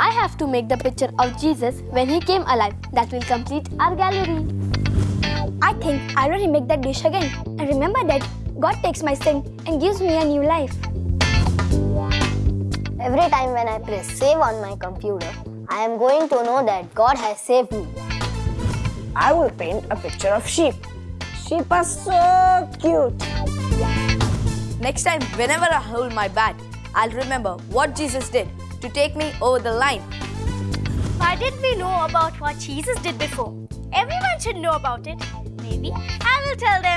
I have to make the picture of Jesus when he came alive. That will complete our gallery. I think I'll already make that dish again. And remember that God takes my sin and gives me a new life. Every time when I press save on my computer, I am going to know that God has saved me. I will paint a picture of sheep. Sheep are so cute. Next time, whenever I hold my bat, I'll remember what Jesus did to take me over the line. Why didn't we know about what Jesus did before? Everyone should know about it. Maybe I will tell them.